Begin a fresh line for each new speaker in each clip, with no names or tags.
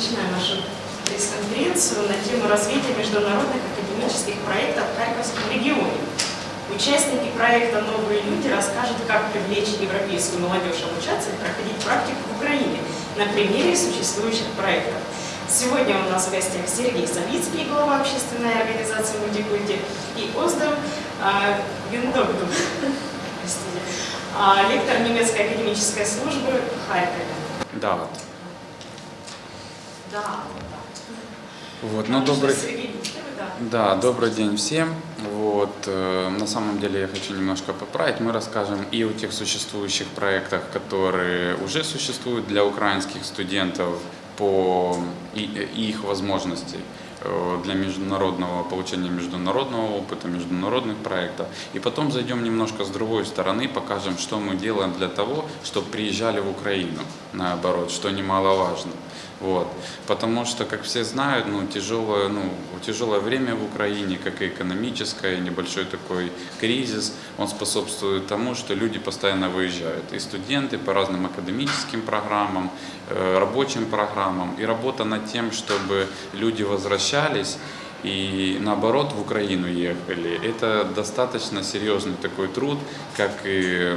начинаем нашу пресс-конференцию на тему развития международных академических проектов в Харьковском регионе. Участники проекта «Новые люди» расскажут, как привлечь европейскую молодежь обучаться и проходить практику в Украине на примере существующих проектов. Сегодня у нас в гостях Сергей Савицкий, глава общественной организации «Мультикульти», и Оздам а, простите, а, лектор немецкой академической службы в Харькове.
Да,
Да,
Вот, ну, добрый,
да.
добрый день всем. Вот, э, на самом деле я хочу немножко поправить. Мы расскажем и о тех существующих проектах, которые уже существуют для украинских студентов по и, и их возможностей э, для международного получения международного опыта, международных проектов. И потом зайдем немножко с другой стороны, покажем, что мы делаем для того, чтобы приезжали в Украину, наоборот, что немаловажно. Вот. Потому что, как все знают, ну, тяжелое, ну, тяжелое время в Украине, как и экономическое, небольшой такой кризис, он способствует тому, что люди постоянно выезжают. И студенты по разным академическим программам, э, рабочим программам. И работа над тем, чтобы люди возвращались и наоборот в Украину ехали. Это достаточно серьезный такой труд, как и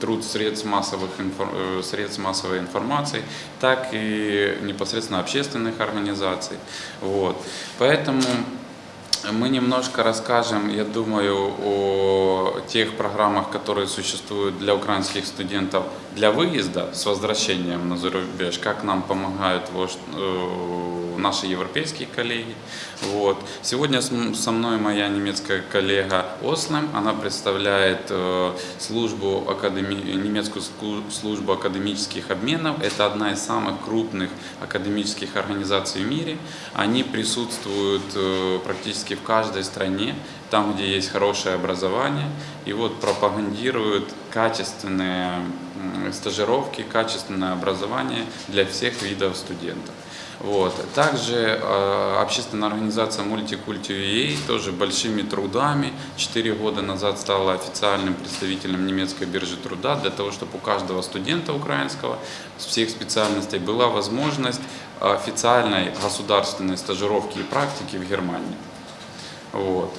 труд средств, массовых э, средств массовой информации, так и непосредственно общественных организаций. Вот. Поэтому мы немножко расскажем, я думаю, о тех программах, которые существуют для украинских студентов для выезда с возвращением на зарубеж, как нам помогают э, наши европейские коллеги. Вот. Сегодня со мной моя немецкая коллега Ослем, она представляет э, службу академи- немецкую службу академических обменов. Это одна из самых крупных академических организаций в мире. Они присутствуют э, практически в каждой стране, там, где есть хорошее образование, и вот пропагандируют качественные стажировки, качественное образование для всех видов студентов. Вот. Также э, общественная организация Multiculti UA тоже большими трудами 4 года назад стала официальным представителем немецкой биржи труда для того, чтобы у каждого студента украинского с всех специальностей была возможность официальной государственной стажировки и практики в Германии. Вот.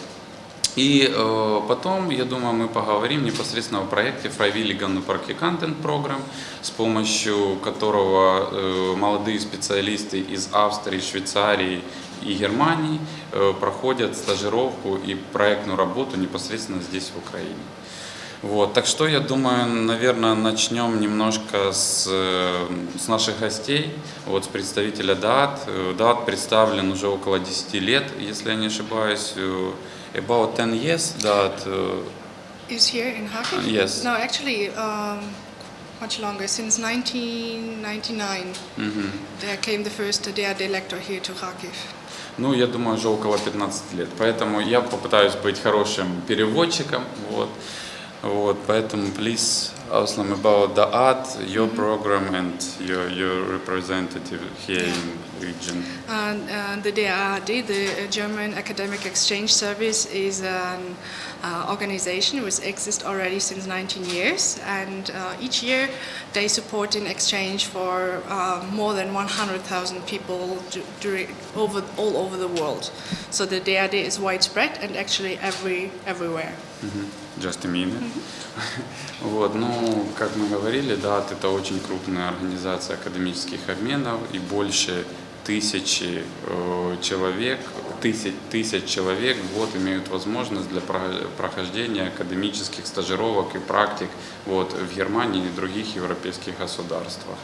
И э, потом, я думаю, мы поговорим непосредственно о проекте Freiwilligen Praktikanten Program, с помощью которого э, молодые специалисты из Австрии, Швейцарии и Германии э, проходят стажировку и проектную работу непосредственно здесь, в Украине. Вот, так что я думаю, наверное, начнем немножко с, э, с наших гостей, вот с представителя ДААТ. Э, ДААТ представлен уже около 10 лет, если я не ошибаюсь, э, about 10 years ДААТ. э,
is here in Kharkiv?
Yes.
No, actually, um, much longer. Since 1999,
мгм.
there came the first DRD lector here to Kharkiv.
Ну, я думаю, уже около 15 лет. Поэтому я попытаюсь быть хорошим переводчиком. Вот. Вот, поэтому, please, Aslam, about the art, your mm-hmm. program and your, your representative here in region.
And, and the DRD, the German Academic Exchange Service, is an uh, organization which exists already since 19 years. And uh, each year they support in exchange for uh, more than 100,000 people over, all over the world. So the DRD is widespread and actually every, everywhere.
Mm -hmm. Just a minute. Вот, ну, как мы говорили, да, это очень крупная организация академических обменов и больше тысячи э, человек, тысяч, тысяч человек в год имеют возможность для про- прохождения академических стажировок и практик вот, в Германии и других европейских государствах.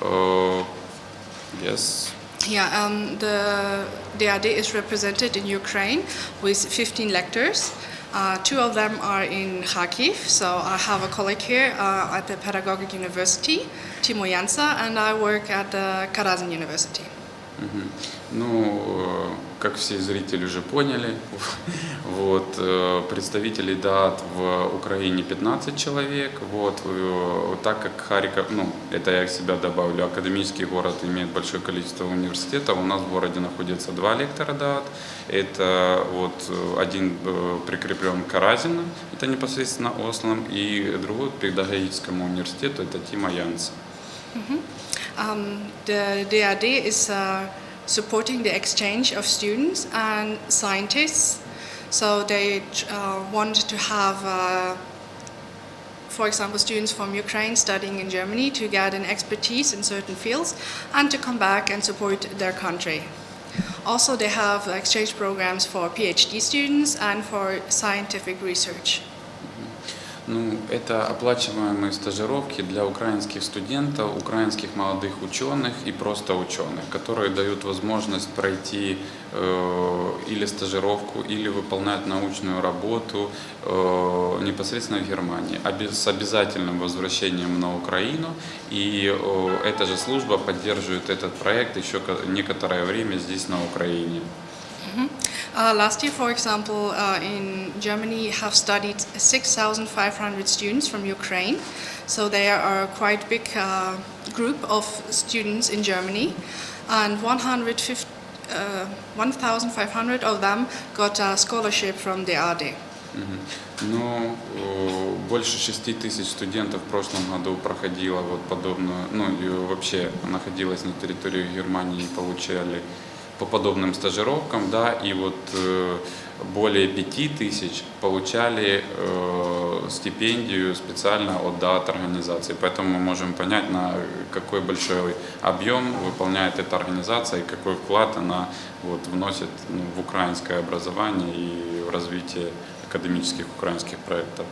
Э, yes.
Yeah, um, the DRD is represented in Ukraine with 15 lectors. Uh, two of them are in Kharkiv, so I have a colleague here uh, at the Pedagogic University, Timo Jansa, and I work at the Karazin University.
Ну, э, как все зрители уже поняли, вот, э, представителей ДААТ в Украине 15 человек, вот, э, так как Харьков, ну, это я себя добавлю, академический город имеет большое количество университетов, у нас в городе находится два лектора ДААТ, это вот один прикреплен к Каразину, это непосредственно Ослом, и другой к педагогическому университету, это Тима Янса.
Um, the DAD is uh, supporting the exchange of students and scientists. So they uh, want to have, uh, for example, students from Ukraine studying in Germany to get an expertise in certain fields and to come back and support their country. Also, they have exchange programs for PhD students and for scientific research.
Ну, это оплачиваемые стажировки для украинских студентов, украинских молодых ученых и просто ученых, которые дают возможность пройти э, или стажировку, или выполнять научную работу э, непосредственно в Германии, с обязательным возвращением на Украину. И э, эта же служба поддерживает этот проект еще ко- некоторое время здесь на Украине.
Uh, last year, for example, uh, in Germany have studied 6,500 students from Ukraine. So they are a quite big uh, group of students in Germany. And 150, uh, 1,500 of them got a scholarship from the AD.
Мгм. Ну, э, больше шести тысяч студентов в прошлом году проходило вот подобную, ну и вообще находилось на территории Германии и получали по подобным стажировкам, да, и вот э, более пяти тысяч получали э, стипендию специально от ДАТ организации. Поэтому мы можем понять, на какой большой объем выполняет эта организация и какой вклад она вот, вносит ну, в украинское образование и в развитие академических украинских проектов.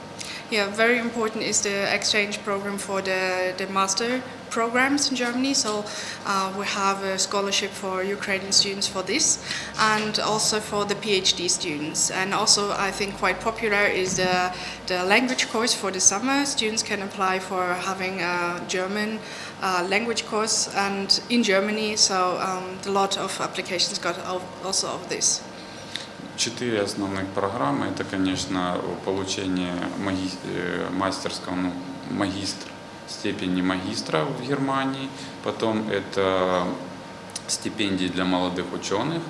Yeah, very important is the exchange program for the, the master programs in Germany. So uh, we have a scholarship for Ukrainian students for this and also for the PhD students. And also I think quite popular is the, the language course for the summer. Students can apply for having a German uh, language course and in Germany. So um, a lot of applications got al- also of this.
Четыре основных программы. Это, конечно, получение маги- э, мастерского, ну, магистр, степени магистра в Германии. Потом это стипендии для молодых ученых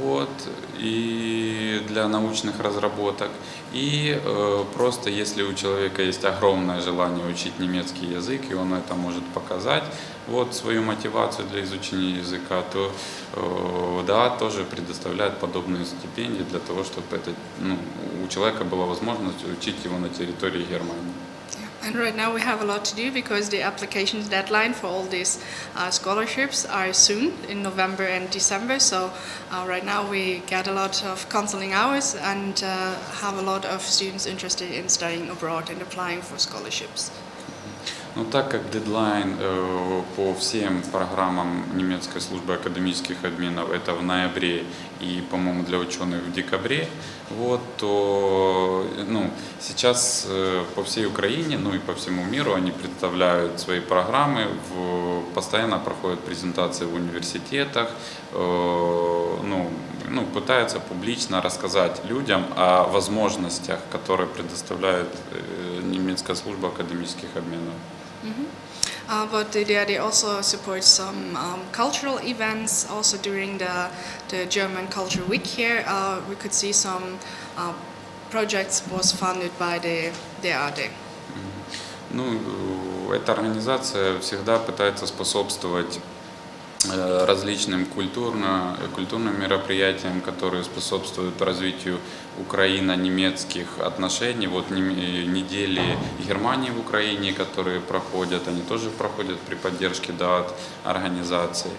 вот, и для научных разработок. И э, просто если у человека есть огромное желание учить немецкий язык, и он это может показать, вот свою мотивацию для изучения языка, то э, да, тоже предоставляет подобные стипендии для того, чтобы это, ну, у человека была возможность учить его на территории Германии.
And right now we have a lot to do because the applications deadline for all these uh, scholarships are soon in November and December. So uh, right now we get a lot of counseling hours and uh, have a lot of students interested in studying abroad and applying for scholarships.
Ну, так как дедлайн э, по всем программам немецкой службы академических обменов это в ноябре и, по-моему, для ученых в декабре, вот, то ну, сейчас э, по всей Украине, ну и по всему миру они представляют свои программы, в, постоянно проходят презентации в университетах, э, ну, ну, пытаются публично рассказать людям о возможностях, которые предоставляет э, немецкая служба академических обменов.
Uh, but they, they also support some um, cultural events. Also during the, the German Culture Week here, uh, we could see some uh, projects was funded by the DAD.
Ну, э, эта организация всегда пытается способствовать э, различным культурно, культурным мероприятиям, которые способствуют развитию украино-немецких отношений. Вот нем- недели Германии в Украине, которые проходят, они тоже проходят при поддержке ДАТ организации.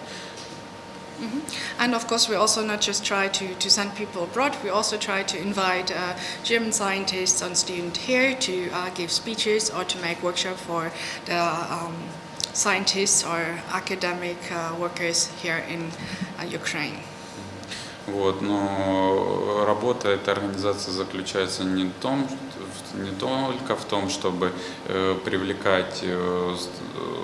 And of course, we also not just try to, to send people abroad, we also try to invite uh, German scientists and students here to uh, give speeches or to make workshops for the um, scientists or academic uh, workers here in uh, Ukraine.
Вот, но работа этой организации заключается не, том, не только в том, чтобы э, привлекать э,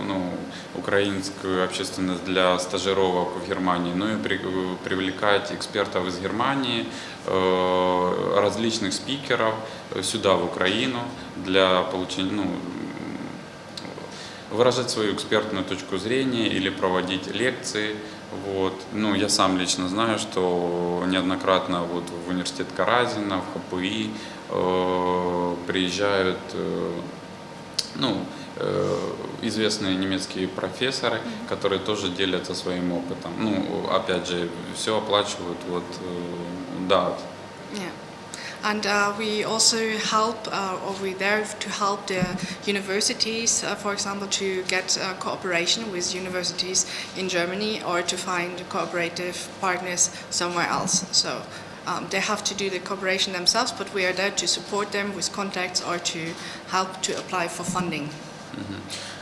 ну, украинскую общественность для стажировок в Германии, но и при- привлекать экспертов из Германии, э, различных спикеров э, сюда, в Украину, для получения, ну, выражать свою экспертную точку зрения или проводить лекции. Вот. Ну, я сам лично знаю, что неоднократно вот в университет Каразина, в ХПИ э, приезжают э, ну, э, известные немецкие профессоры, которые тоже делятся своим опытом. Ну, опять же, все оплачивают вот э, ДААТ.
And uh, we also help, uh, or we're there to help the universities, uh, for example, to get uh, cooperation with universities in Germany or to find cooperative partners somewhere else. So um, they have to do the cooperation themselves, but we are there to support them with contacts or to help to apply for funding.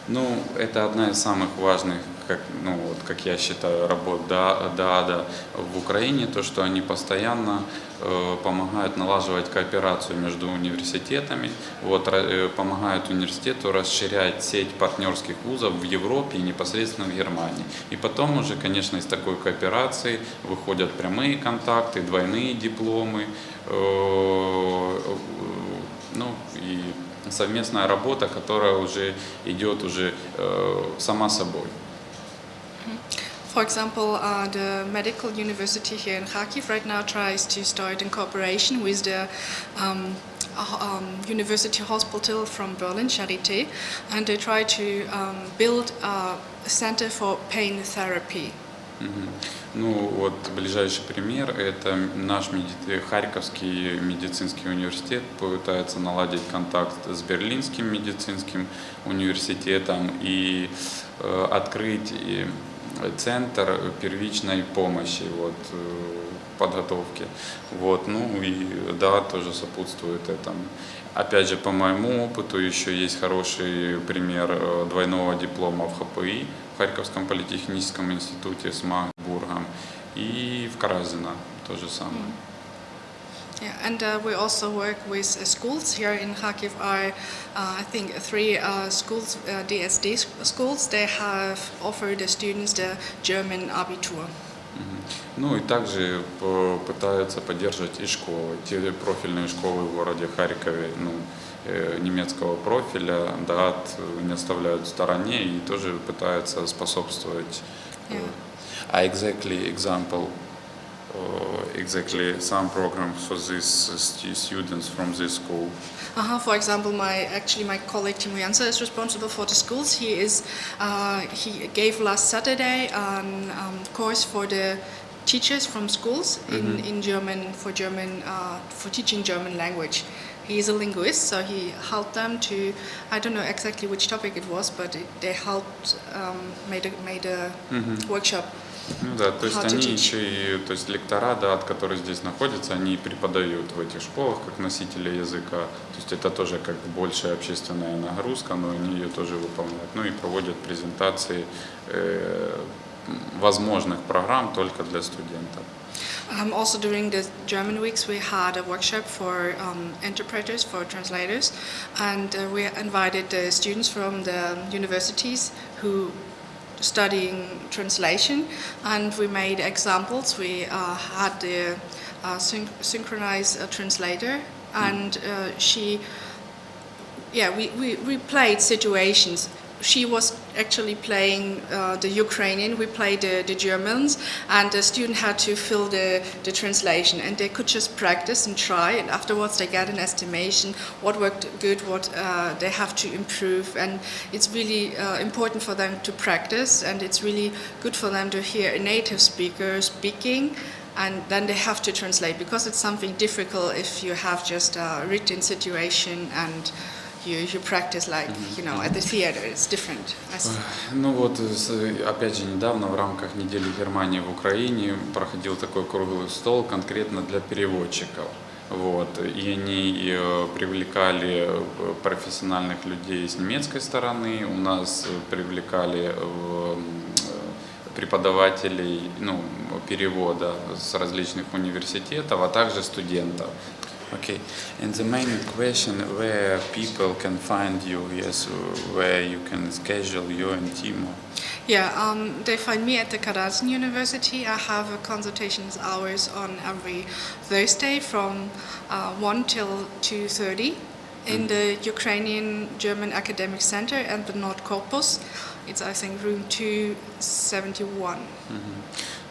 Ну, это одна из самых важных, как, ну, вот, как я считаю, работ Да- ДААДа в Украине, то, что они постоянно э, помогают налаживать кооперацию между университетами, вот, э, помогают университету расширять сеть партнерских вузов в Европе и непосредственно в Германии. И потом уже, конечно, из такой кооперации выходят прямые контакты, двойные дипломы, э, э, ну и совместная работа, которая уже идет уже э, сама собой.
For example, uh, the medical university here in Kharkiv right now tries to start in cooperation with the um, uh, um, university hospital from Berlin, Charité, and they try to um, build a center for pain therapy.
Ну вот ближайший пример – это наш меди- Харьковский медицинский университет пытается наладить контакт с Берлинским медицинским университетом и э, открыть и центр первичной помощи, вот, э, подготовки. Вот, ну и да, тоже сопутствует этому. Опять же, по моему опыту еще есть хороший пример э, двойного диплома в ХПИ, Харьковском политехническом институте с Магнитбургом и в Каразино то же самое.
Yeah, and uh, we also work with uh, schools here in Kharkiv. Are uh, I think three uh, schools, uh, DSD s- schools. They have offered the students the German Abitur.
Ну и также пытаются поддерживать и школы, те профильные школы в городе Харькове, ну, немецкого профиля, ДААТ не оставляют в стороне и тоже пытаются способствовать. э,
Yeah.
А exactly example, uh, exactly some programs for these stu- students from this school.
Uh-huh. For example, my actually my colleague Timo Jansa is responsible for the schools. He is uh, he gave last Saturday an um, course for the teachers from schools in, in German for German uh, for teaching German language. He is a linguist, so he helped them to I don't know exactly which topic it was, but it, they helped um, made a, made a workshop.
Ну да, то есть
How
они еще и, то есть лектора, да, от которых здесь находятся, они преподают в этих школах как носители языка. То есть это тоже как большая общественная нагрузка, но они ее тоже выполняют. Ну и проводят презентации э, возможных программ только для студентов.
Um, also during the German weeks, we had a workshop for um, interpreters, for translators, and uh, we invited the students from the universities who studying translation, and we made examples. We uh, had the uh, syn- synchronized uh, translator, and uh, she yeah, we, we, we played situations. She was actually playing uh, the Ukrainian, we played the, the Germans, and the student had to fill the, the translation. And they could just practice and try, and afterwards they get an estimation what worked good, what uh, they have to improve. And it's really uh, important for them to practice, and it's really good for them to hear a native speaker speaking and then they have to translate because it's something difficult if you have just a written situation and you, you practice like you know at the theater it's different
Ну вот, опять же, недавно в рамках недели Германии в Украине проходил такой круглый стол конкретно для переводчиков. Вот, и они э, привлекали э, профессиональных людей с немецкой стороны, у нас э, привлекали преподавателей ну, перевода с различных университетов, а также студентов. Okay, and the main question where people can find you, yes, where you can schedule you and Timo.
yeah um, they find me at the Karazin University. I have a consultations hours on every Thursday from uh, 1 till 2.30 in the Ukrainian German Academic Center and the Nord Corpus It's, I think, room 271.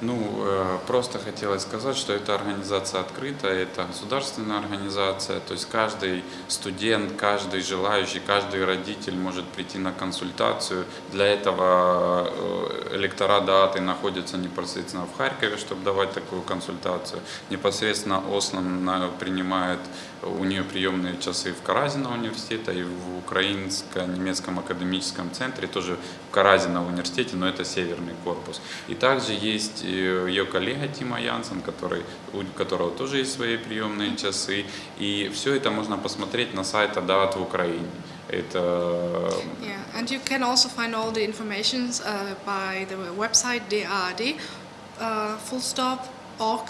Ну, э, просто хотелось сказать, что эта организация открытая, это государственная организация, то есть каждый студент, каждый желающий, каждый родитель может прийти на консультацию. Для этого э, электорат ДААТы находится непосредственно в Харькове, чтобы давать такую консультацию. Непосредственно Ослан на- принимает у нее приемные часы в Каразино университета и в Украинско-немецком академическом центре, тоже в Каразино университете, но это северный корпус. И также есть э, ее коллега Тима Янсен, который, у которого тоже есть свои приемные часы. И все это можно посмотреть на сайте ДААТ в Украине. Это
Yeah, and you can also find all the information uh, by the website DAAD, uh, full stop, org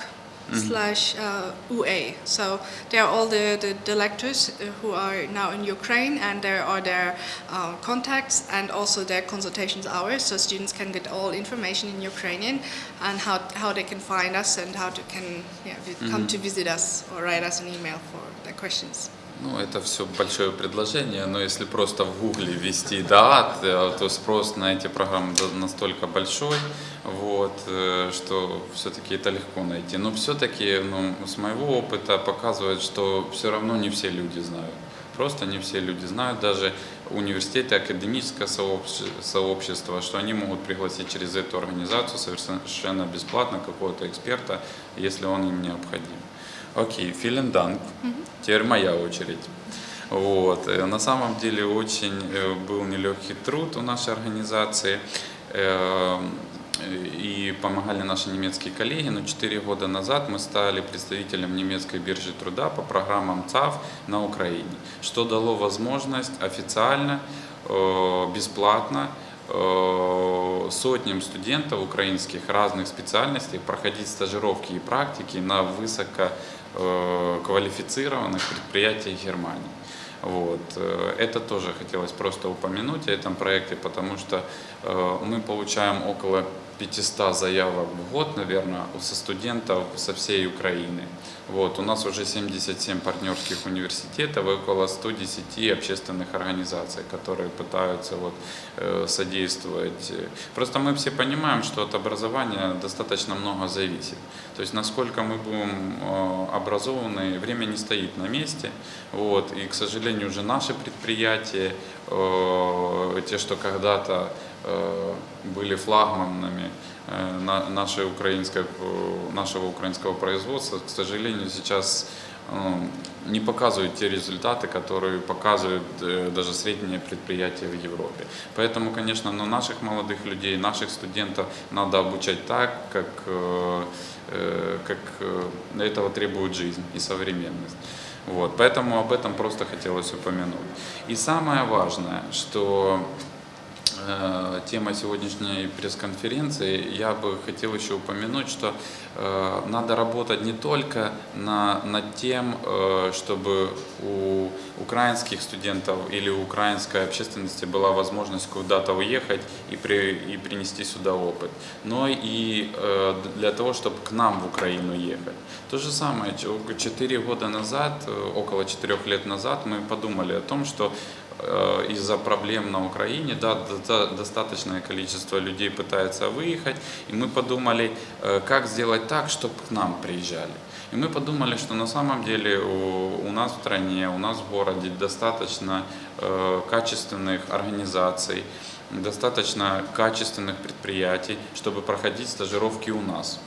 slash uh, UA. So there are all the, the, the lectors uh, who are now in Ukraine and there are their uh, contacts and also their consultations hours so students can get all information in Ukrainian and how, how they can find us and how to can yeah, come to visit us or write us an email for their questions.
Ну, это все большое предложение, но если просто в Гугле ввести ДААТ, то спрос на эти программы настолько большой, вот, э, что все-таки это легко найти. Но все-таки, ну, с моего опыта показывает, что все равно не все люди знают. Просто не все люди знают, даже университеты, академическое сообщ- сообщество, что они могут пригласить через эту организацию совершенно бесплатно какого-то эксперта, если он им необходим. Окей, vielen Dank. Теперь моя очередь. Вот. э, На самом деле очень э, был нелегкий труд у нашей организации. Э, И помогали наши немецкие коллеги, но 4 года назад мы стали представителем немецкой биржи труда по программам ЦАФ на Украине, что дало возможность официально, э, бесплатно сотням студентов украинских разных специальностей проходить стажировки и практики на высоко квалифицированных предприятиях Германии. Вот. э, Это тоже хотелось просто упомянуть о этом проекте, потому что э, мы получаем около 500 заявок в год, наверное, со студентов со всей Украины. Вот. У нас уже 77 партнерских университетов и около 110 общественных организаций, которые пытаются вот, э, содействовать. Просто мы все понимаем, что от образования достаточно много зависит. То есть насколько мы будем э, образованы, время не стоит на месте. Вот. И, к сожалению, уже наши предприятия, э, те, что когда-то были флагманами на- нашей украинской, нашего украинского производства, к сожалению, сейчас не показывают те результаты, которые показывают даже средние предприятия в Европе. Поэтому, конечно, но наших молодых людей, наших студентов надо обучать так, как, э, э, как э, этого требует жизнь и современность. Вот, поэтому об этом просто хотелось упомянуть. И самое важное, что тема сегодняшней пресс-конференции, я бы хотел еще упомянуть, что э, надо работать не только на, над тем, э, чтобы у украинских студентов или у украинской общественности была возможность куда-то уехать и, при, и принести сюда опыт, но и э, для того, чтобы к нам в Украину ехать. То же самое, четыре года назад, э, около четырех лет назад мы подумали о том, что э, из-за проблем на Украине, да, до- достаточное количество людей пытается выехать, и мы подумали, э, как сделать так, чтобы к нам приезжали. И мы подумали, что на самом деле у нас в стране, у нас в городе достаточно э, качественных организаций, достаточно качественных предприятий, чтобы проходить стажировки у нас.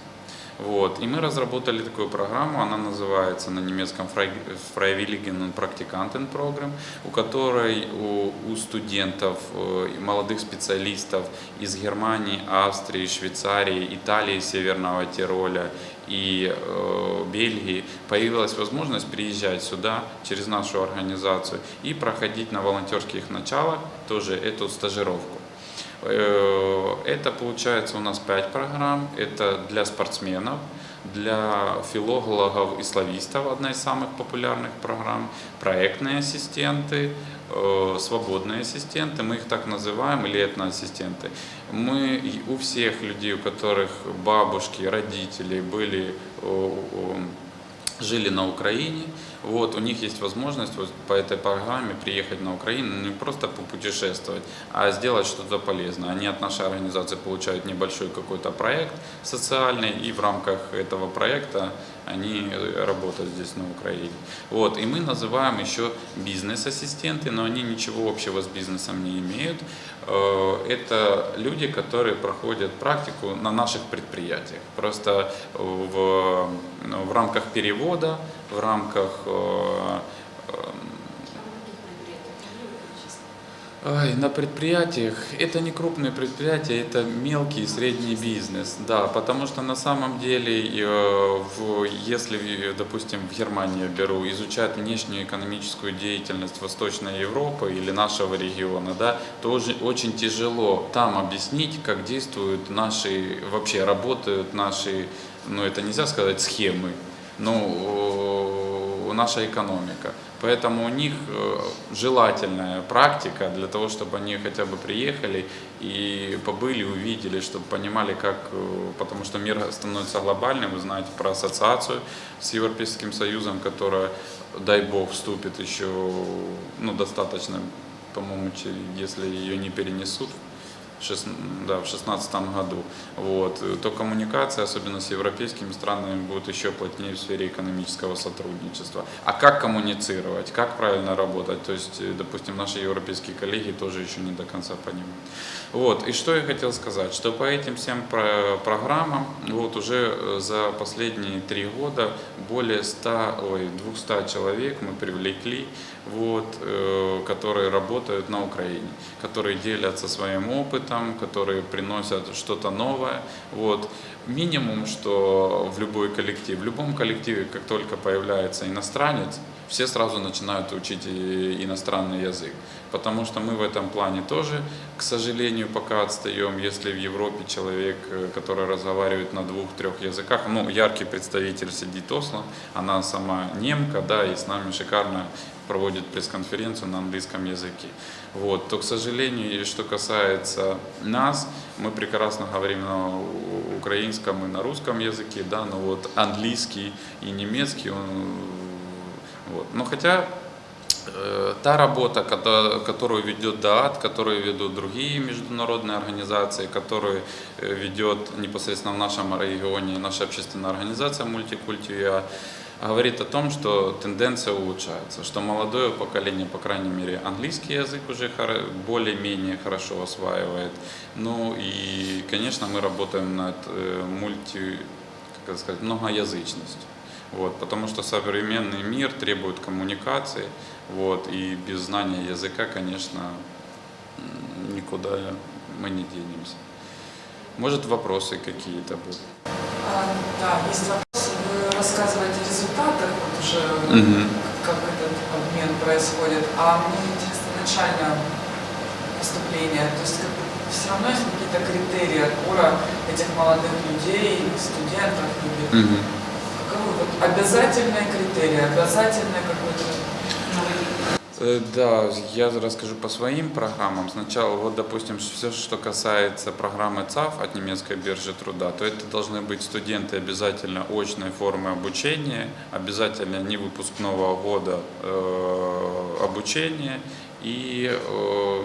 Вот. И мы разработали такую программу, она называется на немецком Freiwilligen Praktikanten Program, у которой у, у студентов, э, молодых специалистов из Германии, Австрии, Швейцарии, Италии, Северного Тироля и э, Бельгии появилась возможность приезжать сюда через нашу организацию и проходить на волонтерских началах тоже эту стажировку. Э, Это получается у нас 5 программ. Это для спортсменов, для филологов и славистов одна из самых популярных программ. Проектные ассистенты, э, свободные ассистенты, мы их так называем, или этноассистенты. Мы у всех людей, у которых бабушки, родители были о, жили на Украине, вот, у них есть возможность вот по этой программе приехать на Украину, не просто попутешествовать, а сделать что-то полезное. Они от нашей организации получают небольшой какой-то проект социальный, и в рамках этого проекта они работают здесь на Украине. Вот, и мы называем еще бизнес-ассистенты, но они ничего общего с бизнесом не имеют. Э, Это люди, которые проходят практику на наших предприятиях. Просто в, в рамках перевода, в рамках э, Ай, на предприятиях, это не крупные предприятия, это мелкий и средний бизнес, да, потому что на самом деле, э, если, допустим, в Германии беру, изучать внешнюю экономическую деятельность Восточной Европы или нашего региона, да, то очень тяжело там объяснить, как действуют наши, вообще работают наши, ну это нельзя сказать схемы, но наша экономика. Поэтому у них э, желательная практика для того, чтобы они хотя бы приехали и побыли, увидели, чтобы понимали, как, э, потому что мир становится глобальным, вы знаете про ассоциацию с Европейским Союзом, которая, дай бог, вступит еще ну, достаточно, по-моему, если ее не перенесут да, в 2016 году, вот, то коммуникация, особенно с европейскими странами, будет еще плотнее в сфере экономического сотрудничества. А как коммуницировать, как правильно работать, то есть, э, допустим, наши европейские коллеги тоже еще не до конца понимают. Вот, и что я хотел сказать, что по этим всем программам, вот уже э, за последние три года более 100, ой, 200 человек мы привлекли, вот, э, которые работают на Украине, которые делятся своим опытом, которые приносят что-то новое. Вот. Минимум, что в любой коллектив, в любом коллективе, как только появляется иностранец, все сразу начинают учить иностранный язык. Потому что мы в этом плане тоже, к сожалению, пока отстаем. Если в Европе человек, э, который разговаривает на двух-трех языках, ну, яркий представитель сидит Осло, она сама немка, да, и с нами шикарно проводит пресс-конференцию на английском языке. Вот. То, к сожалению, что касается нас, мы прекрасно говорим на украинском и на русском языке, да, но вот английский и немецкий, он, вот. но хотя э, та работа, которую ведет ДААТ, которую ведут другие международные организации, которую э, ведет непосредственно в нашем регионе наша общественная организация Мультикультия, говорит о том, что тенденция улучшается, что молодое поколение, по крайней мере, английский язык уже более-менее хорошо осваивает. Ну и, конечно, мы работаем над э, мульти, как сказать, многоязычностью. Вот, потому что современный мир требует коммуникации, вот, и без знания языка, конечно, никуда мы не денемся. Может, вопросы какие-то будут?
А, да, есть вопросы. Вы рассказываете о результатах, вот уже
Угу.
как этот обмен происходит. А мне интересно начальное поступление. То есть как, все равно есть какие-то критерии отбора этих молодых людей, студентов. Или,
Угу.
Каковы вот обязательные критерии,
Э, Да, я расскажу по своим программам. Сначала, вот, допустим, все, что касается программы ЦАФ от немецкой биржи труда, то это должны быть студенты обязательно очной формы обучения, обязательно не выпускного года э, обучения и э,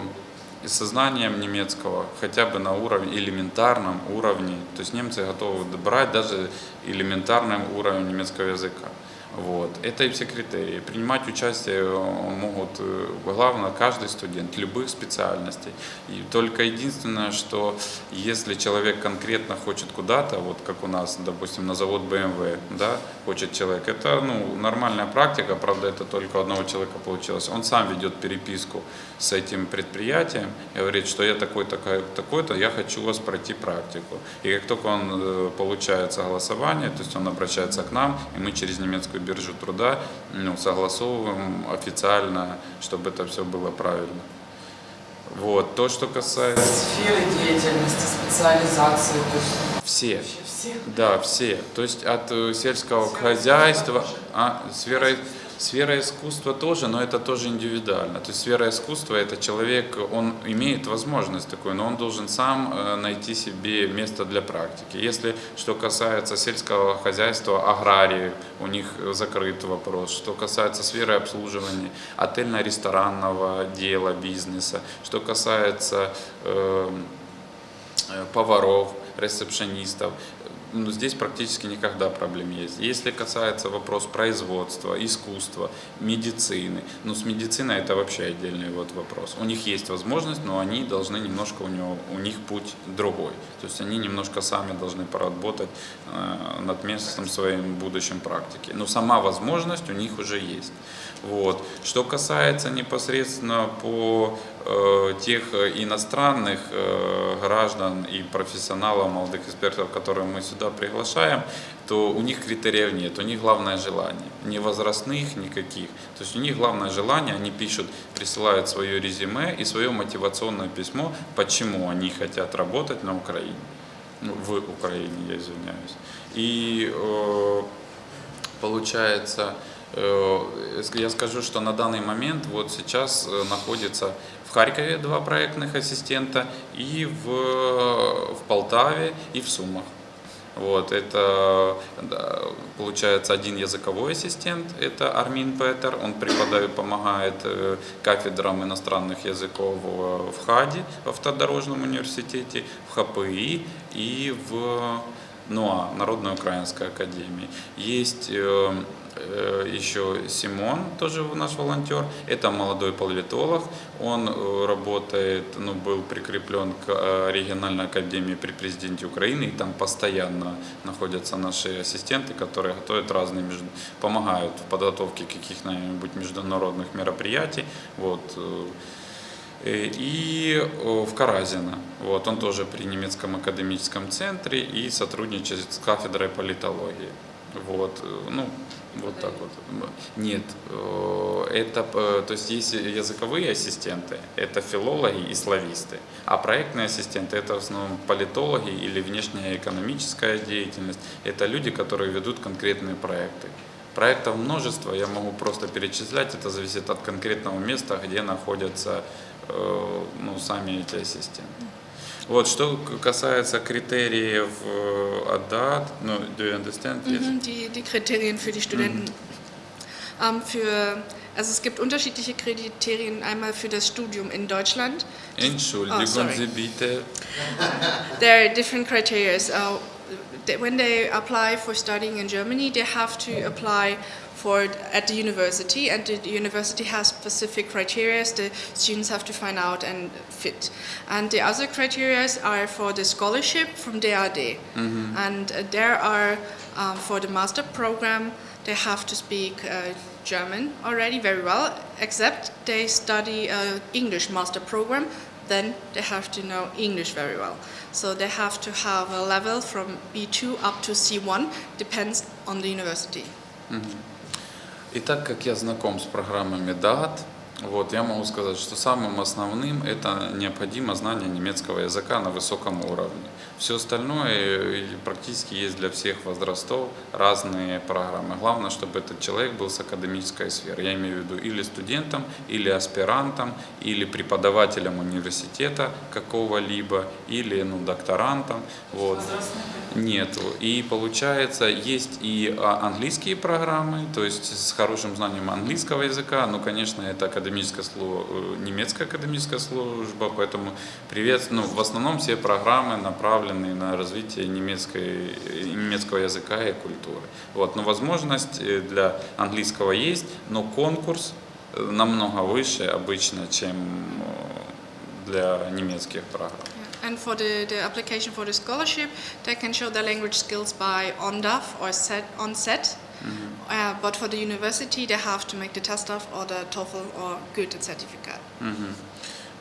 со знанием немецкого хотя бы на уровне, элементарном уровне. То есть немцы готовы брать даже элементарным уровень немецкого языка. Вот. Это и все критерии. Принимать участие э, могут, э, главное, каждый студент любых специальностей. И только единственное, что если человек конкретно хочет куда-то, вот как у нас, допустим, на завод BMW, да, хочет человек, это ну, нормальная практика, правда, это только одного человека получилось. Он сам ведет переписку с этим предприятием говорит, что я такой-то, такой-то, я хочу у вас пройти практику. И как только он э, получает согласование, то есть он обращается к нам, и мы через немецкую биржу труда ну, согласовываем официально, чтобы это все было правильно. Вот. То, что касается...
сферы деятельности, специализации, то есть
Все.
все.
Да, все. То есть от э, сельского хозяйства, а, сфера, Сфера искусства тоже, но это тоже индивидуально. То есть сфера искусства это человек, он имеет возможность такую, но он должен сам э, найти себе место для практики. Если что касается сельского хозяйства, аграрии, у них закрыт вопрос. Что касается сферы обслуживания, отельно-ресторанного дела, бизнеса, что касается э, э поваров, ресепшенистов, ну, здесь практически никогда проблем есть. Если касается вопрос производства, искусства, медицины, ну с медициной это вообще отдельный вот вопрос. У них есть возможность, но они должны немножко, у, него, у них путь другой. То есть они немножко сами должны поработать э, над местом своим будущем практики. Но сама возможность у них уже есть. Вот. Что касается непосредственно по э, тех иностранных э, граждан и профессионалов, молодых экспертов, которые мы сюда приглашаем, то у них критериев нет, у них главное желание, не возрастных никаких. То есть у них главное желание, они пишут, присылают свое резюме и свое мотивационное письмо, почему они хотят работать на Украине, ну, в Украине, я извиняюсь. И э, получается, Э, я скажу, что на данный момент вот сейчас э, находится в Харькове два проектных ассистента и в, в Полтаве и в Сумах. Вот, это получается один языковой ассистент, это Армин Петер, он преподает, помогает э, кафедрам иностранных языков в ХАДе, в Автодорожном университете, в ХПИ и в НУА, Народной украинской академии. Есть Э, еще Симон, тоже наш волонтер. Это молодой политолог. Он э, работает, ну, был прикреплен к э, региональной академии при президенте Украины. И там постоянно находятся наши ассистенты, которые готовят разные, помогают в подготовке каких-нибудь международных мероприятий. Вот. И в Каразино. Вот, он тоже при немецком академическом центре и сотрудничает с кафедрой политологии. Вот, ну, вот так вот. Нет, э, это, э, то есть есть языковые ассистенты, это филологи и слависты, а проектные ассистенты это в основном политологи или внешняя экономическая деятельность, это люди, которые ведут конкретные проекты. Проектов множество, я могу просто перечислять, это зависит от конкретного места, где находятся э, ну, сами эти ассистенты. Вот, что касается критериев ADAT, no, do you understand? Yes.
Mhm, die, die Kriterien für die Studenten. Mhm. Ähm, für, also es gibt unterschiedliche Kriterien, einmal für das Studium in Deutschland.
Entschuldigung, oh, Sie bitte.
There are different criteria. Uh, when they apply for studying in Germany, they have to apply for at the university, and the university has specific criteria the students have to find out and fit. And the other criteria are for the scholarship from DAD, mm -hmm. and uh, there are um, for the master program they have to speak uh, German already very well, except they study uh, English master program Then they have to know English very well. So they have to have a level from B2 up to C1, depends on the university. Mm -hmm.
И так как я знаком с программами DAT, вот, я могу сказать, что самым основным это необходимо знание немецкого языка на высоком уровне. Все остальное э, практически есть для всех возрастов разные программы. Главное, чтобы этот человек был с академической сферы. Я имею в виду или студентом, или аспирантом, или преподавателем университета какого-либо, или ну, докторантом. Вот. Нет. И получается, есть и а, английские программы, то есть с хорошим знанием английского языка, ну, конечно, это академическая служба, э, немецкая академическая служба, поэтому привет, ну, в основном все программы направлены на развитие немецкой, немецкого языка и культуры. Вот. Но возможность э, для английского есть, но конкурс э, намного выше обычно, чем э, для немецких программ.
And for the, the application for the scholarship, they can show their language skills by ONDAF or set. Mm -hmm. uh, but for the university, they have to make the TESTAF or the TOEFL or Goethe certificate. Mm -hmm.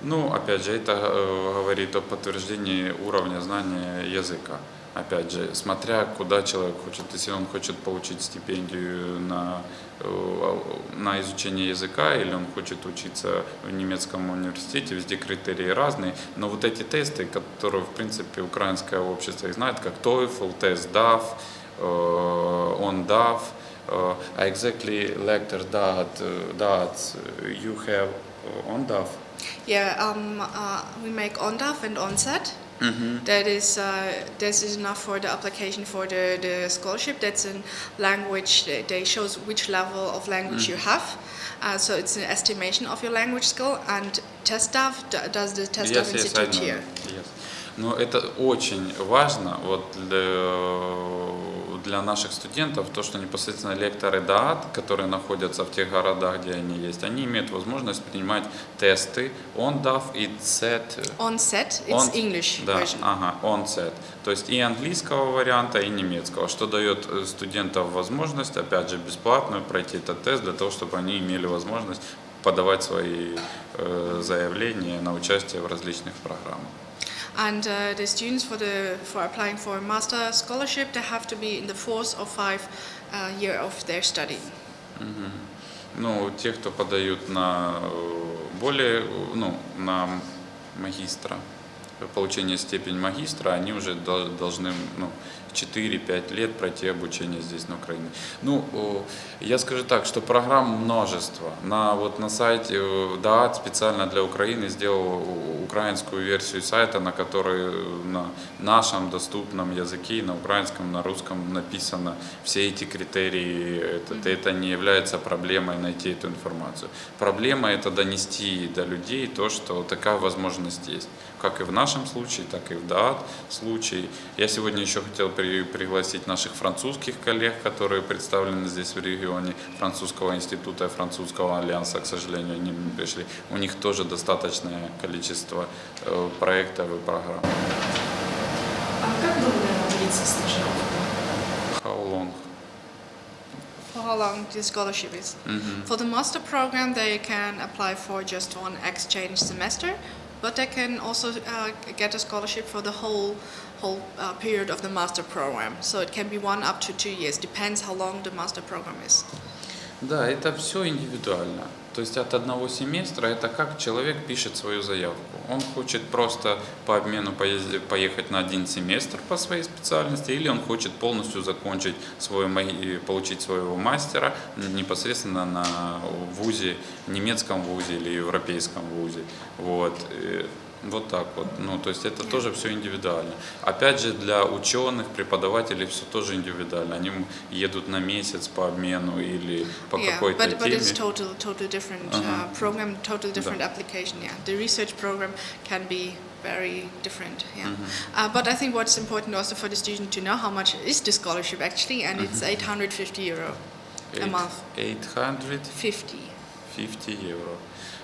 Ну, опять же, это э, говорит о подтверждении уровня знания языка. Опять же, смотря куда человек хочет, если он хочет получить стипендию на, э, на изучение языка или он хочет учиться в немецком университете, везде критерии разные, но вот эти тесты, которые, в принципе, украинское общество их знает, как TOEFL, тест DAF, э, ONDAF, uh, exactly lecture that uh, that uh, you have uh, on DAF.
Yeah, um, uh, we make ONDAF and ONSET.
Mm-hmm.
That is, uh, this is enough for the application for the, the scholarship. That's in language. They, they shows which level of language you have. Uh, so it's an estimation of your language skill. And TestDAF d- does the TestDAF
Yes, yes, I
Institute
know.
here.
Yes. Но это очень важно вот для, для наших студентов, то, что непосредственно лекторы ДААТ, которые находятся в тех городах, где они есть, они имеют возможность принимать тесты ONDAF и CET.
ONSET, it's
Он-
English
да,
version.
Ага, ONSET. То есть и английского варианта, и немецкого, что дает э, студентам возможность, опять же, бесплатную пройти этот тест для того, чтобы они имели возможность подавать свои э, заявления на участие в различных программах.
And uh, the students for the for applying for a master scholarship, they have to be in the fourth or five uh, year of their study.
Ну, те, кто подают на э, более, э, ну, на магистра, получение степени магистра, они уже дол- должны, ну, 4-5 лет пройти обучение здесь, на Украине. Ну, я скажу так, что программ множество. На, вот на сайте э, ДААТ специально для Украины сделал украинскую версию сайта, на которой э, на нашем доступном языке, на украинском, на русском написано все эти критерии. Это, это не является проблемой найти эту информацию. Проблема это донести до людей то, что такая возможность есть. Как и в нашем случае, так и в ДААТ случае. Я сегодня еще хотел при- пригласить наших французских коллег, которые представлены здесь в регионе французского института и французского альянса. К сожалению, они не пришли. У них тоже достаточное количество э, проектов и программ.
А как долго длится стажировка?
How long?
How long the scholarship is?
Мгм.
For the master program, they can apply for just one exchange semester, but they can also uh, get a scholarship for the whole whole uh, period of the master program. So it can be one up to two years, depends how long the master program is.
Да, это все индивидуально. То есть от одного семестра это как человек пишет свою заявку. Он хочет просто по обмену поехать на один семестр по своей специальности, или он хочет полностью закончить свой, получить своего мастера непосредственно на вузе, немецком вузе или европейском вузе. Вот. Вот так вот. Ну, то есть это тоже все индивидуально. Опять же, для ученых, преподавателей все тоже индивидуально. Они едут на месяц по обмену или по
yeah,
какой-то
but, but
теме.
it's total total different
Uh-huh.
uh, program, total different
Да.
application. Yeah, the research program can be very different. Yeah,
Mm-hmm.
uh, but I think what's important also for the student to know how much is the scholarship actually, and it's
Mm-hmm.
850 euro a
Eight-
month.
850
50.
евро.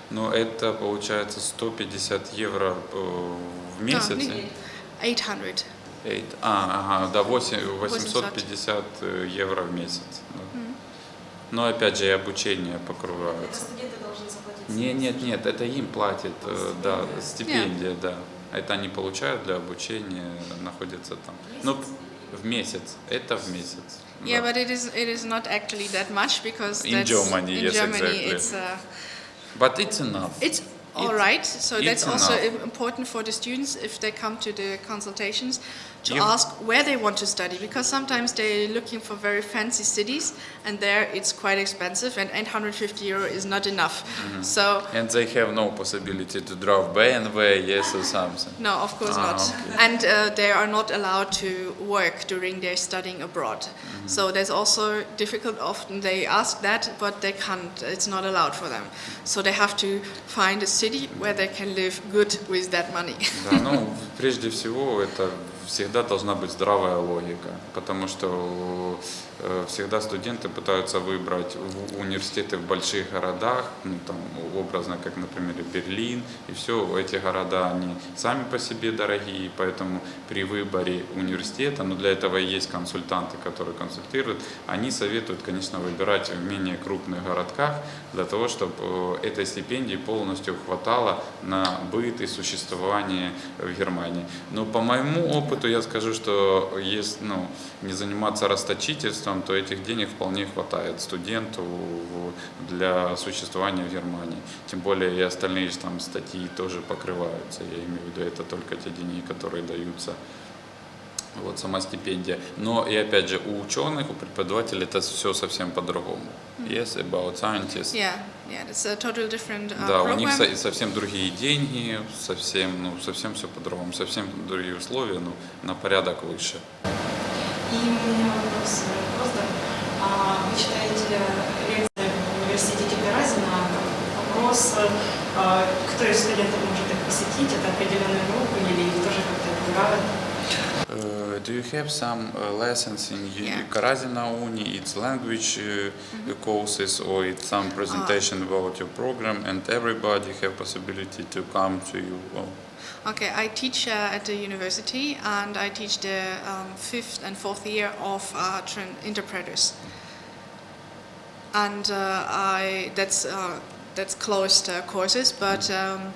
Но это получается 150 евро э, в месяц.
А, не- 800.
Eight- А, ага, да, 8,
800.
850 э, евро в месяц. да. Но опять же и обучение покрывается.
студенты должны заплатить?
Не, нет, нет, это им платит, э, да, стипендия, да. Это они получают для обучения, находятся там. Ну, в месяц, это в месяц.
Yeah,
да.
but it is it is not actually that much because
In
that's,
Germany,
in
yes,
Germany
exactly.
it's uh,
But it's enough.
It's all
It's-
right. So that's also
enough.
important for the students if they come to the consultations to
You-
ask where they want to study because sometimes they're looking for very fancy cities and there it's quite expensive and 850 euro is not enough.
Mm-hmm.
So
And they have no possibility to drive BMW, yes, or something.
no, of course
Ah,
not.
okay.
And uh, they are not allowed to work during their studying abroad.
Mm-hmm.
So there's also difficult. Often they ask that, but they can't. It's not allowed for them. So they have to find a city where they can live good with that money.
Да, ну, прежде всего, это всегда должна быть здравая логика, потому что э, всегда студенты пытаются выбрать университеты в больших городах, ну, там, образно, как, например, Берлин, и все, эти города, они сами по себе дорогие, поэтому при выборе университета, но для этого и есть консультанты, которые консультируют, они советуют, конечно, выбирать в менее крупных городках, для того, чтобы этой стипендии полностью хватало на быт и существование в Германии. Но по моему опыту я скажу, что если ну, не заниматься расточительством, то этих денег вполне хватает студенту для существования в Германии. Тем более и остальные там статьи тоже покрываются. Я имею в виду, это только те деньги, которые даются вот сама стипендия. Но и опять же у ученых, у преподавателей это все совсем по-другому. Yes, about scientists.
Yeah, yeah, it's a totally different uh,
Да, у
program.
них со- совсем другие деньги, совсем, ну, совсем все по-другому, совсем другие условия, ну, на порядок выше.
И у меня вопрос, э, просто, а, вы читаете лекции в университете Гаразина, вопрос, э, кто из студентов может их посетить, это определенная группа или их тоже как-то отбирают?
Uh, do you have some uh, lessons in
Yeah.
Karazina Uni? It's language uh, courses or it's some presentation about your program and everybody have possibility to come to you? Oh,
Okay, I teach uh, at the university and I teach the um, fifth and fourth year of uh, interpreters. And uh, I that's uh, that's closed uh, courses, but um,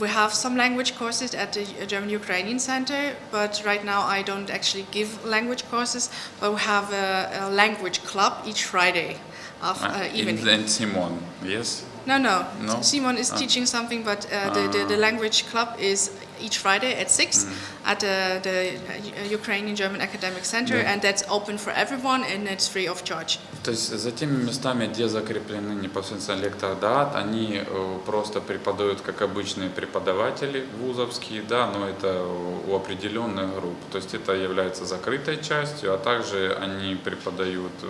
we have some language courses at the German Ukrainian Center. But right now I don't actually give language courses, but we have a, a language club each Friday of uh,
uh,
evening.
in, Simon, yes?
No, no.
No?
Simon is
Ah.
teaching something, but uh, the, the, the
Ah.
language club is each Friday at 6
Mm.
at the, the uh, Ukrainian German Academic Center,
Yeah.
and that's open for everyone and it's free of charge.
То есть за теми местами, где закреплены непосредственно лектор ДААТ, они э, просто преподают как обычные преподаватели вузовские, да, но это у определенных групп. То есть это является закрытой частью, а также они преподают э,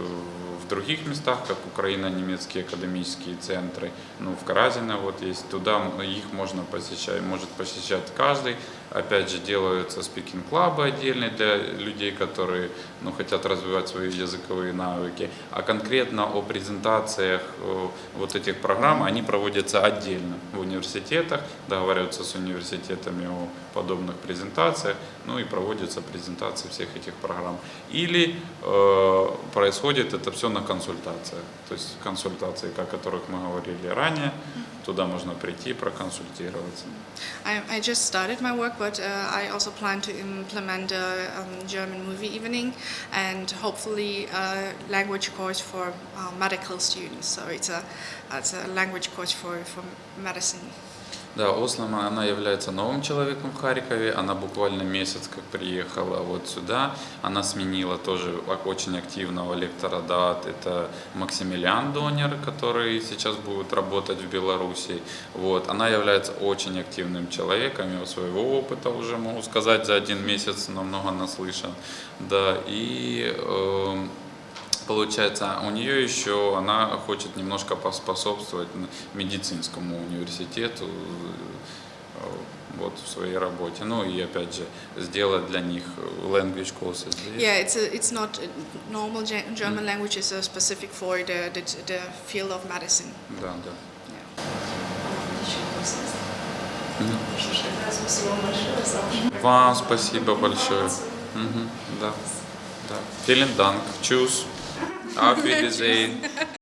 в других местах, как украино-немецкие академические центры. Ну, в Каразино вот есть, туда их можно посещать, может посещать каждый. Опять же, делаются спикинг-клабы отдельные для людей, которые ну, хотят развивать свои языковые навыки. А конкретно о презентациях вот этих программ, они проводятся отдельно в университетах, договариваются с университетами о подобных презентациях, ну и проводятся презентации всех этих программ. Или э, происходит это все на консультациях. То есть консультации, о которых мы говорили ранее, туда можно прийти проконсультироваться.
I, I just started my work, but uh, I also plan to implement a um, German movie evening and hopefully a language course for uh, medical students. So it's a, it's a language course for, for medicine.
Да, Ослом она является новым человеком в Харькове. Она буквально месяц как приехала вот сюда. Она сменила тоже очень активного лектора ДАТ. Это Максимилиан Донер, который сейчас будет работать в Беларуси. Вот. Она является очень активным человеком. Я своего опыта уже могу сказать за один месяц намного наслышан. Да, и эм, Получается, у нее еще она хочет немножко поспособствовать медицинскому университету э, вот в своей работе. Ну и опять же сделать для них language courses.
Yeah, it's a, it's not normal Ge- German language is specific for the, the the field of medicine.
Да, да.
Yeah.
Вам
спасибо большое. Мгм, да, да. Vielen Dank. Tschüss. Auf Wiedersehen.